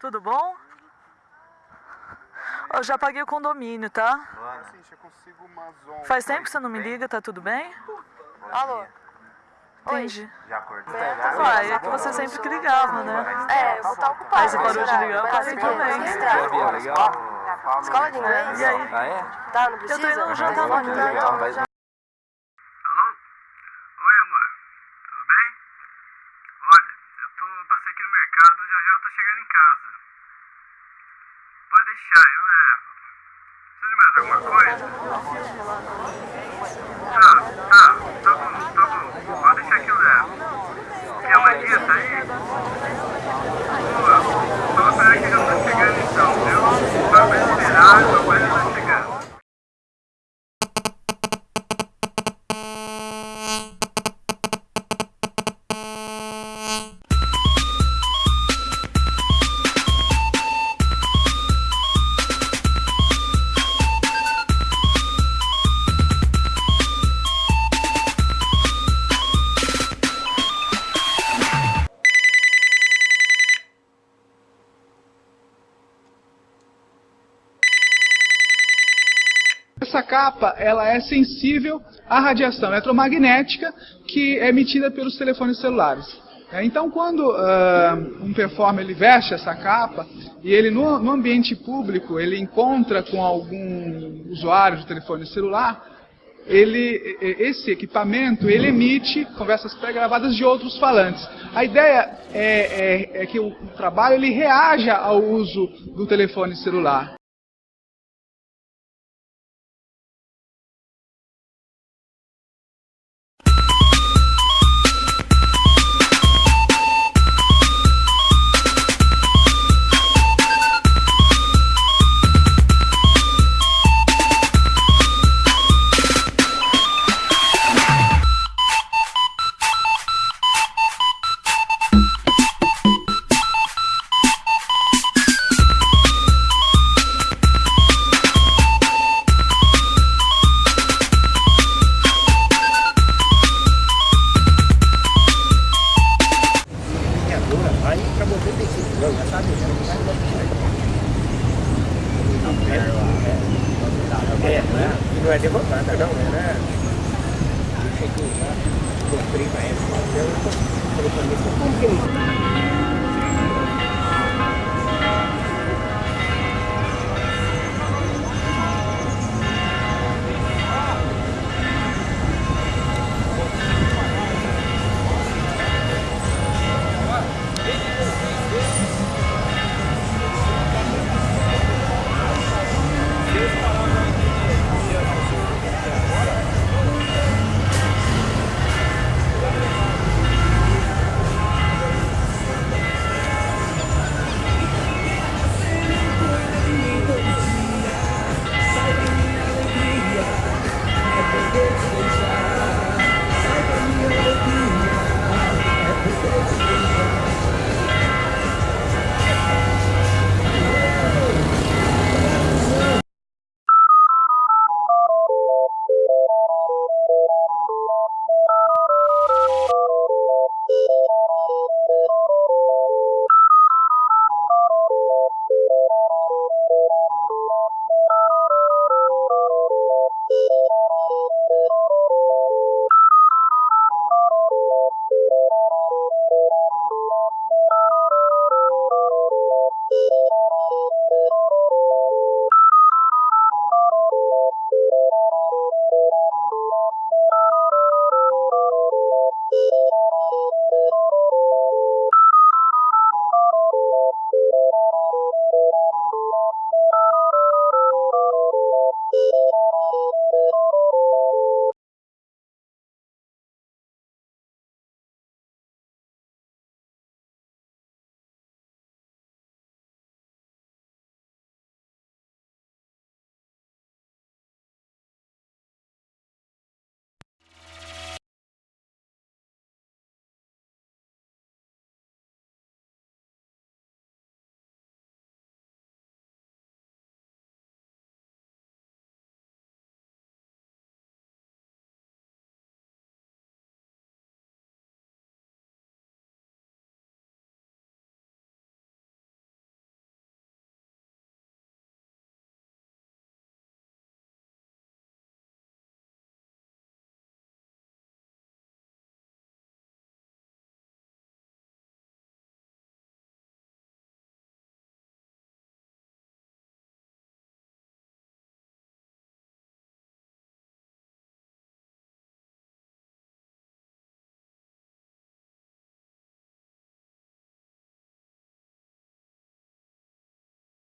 Tudo bom? Eu já paguei o condomínio, tá? Eu. Faz tempo que você não me liga, tá tudo bem? Alô? Entendi. Já acordou? Uai, é que você sempre que ligava, né? É, eu vou estar ocupada. Aí você parou de ligar, eu parei também. Escola de inglês? E aí? Ah, é? Tá, não Eu precisa? tô indo no jantar no Legal, mas Alô? Oi, amor. Tudo bem? Olha, eu tô passei aqui no mercado, já já eu tô chegando em casa. Pode deixar, eu levo. Precisa de mais alguma coisa? Tá, tá, tá bom, tá bom. Pode deixar que eu levo. Quer uma dieta aí? Essa capa ela é sensível à radiação eletromagnética que é emitida pelos telefones celulares. É, Então, quando ah, um performer ele veste essa capa e ele no, no ambiente público ele encontra com algum usuário de telefone celular, ele, esse equipamento ele emite conversas pré-gravadas de outros falantes. A ideia é, é- é que o trabalho ele reaja ao uso do telefone celular. Não é derrotada não, era. Deixa aqui, né? Comprei pra ela, eu falei pra mim, como que ele.